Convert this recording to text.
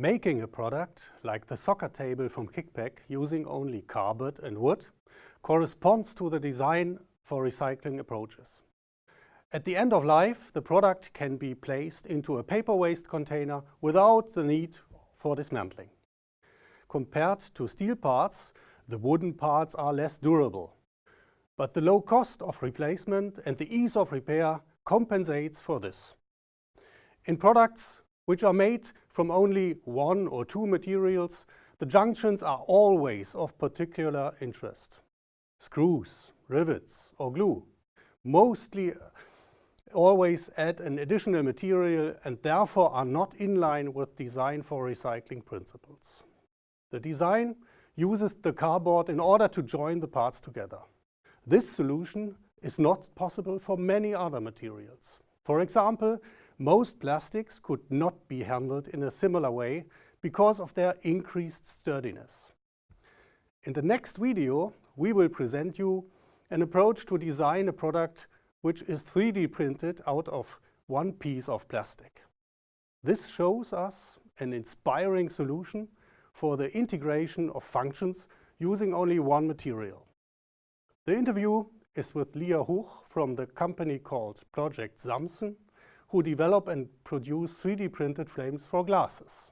Making a product, like the soccer table from Kickback, using only cardboard and wood, corresponds to the design for recycling approaches. At the end of life, the product can be placed into a paper waste container without the need for dismantling. Compared to steel parts, the wooden parts are less durable. But the low cost of replacement and the ease of repair compensates for this. In products which are made from only one or two materials, the junctions are always of particular interest. Screws, rivets or glue mostly uh, always add an additional material and therefore are not in line with design for recycling principles. The design uses the cardboard in order to join the parts together. This solution is not possible for many other materials. For example, most plastics could not be handled in a similar way because of their increased sturdiness. In the next video, we will present you an approach to design a product which is 3D printed out of one piece of plastic. This shows us an inspiring solution for the integration of functions using only one material. The interview is with Lia Huch from the company called Project Samson who develop and produce 3D printed frames for glasses.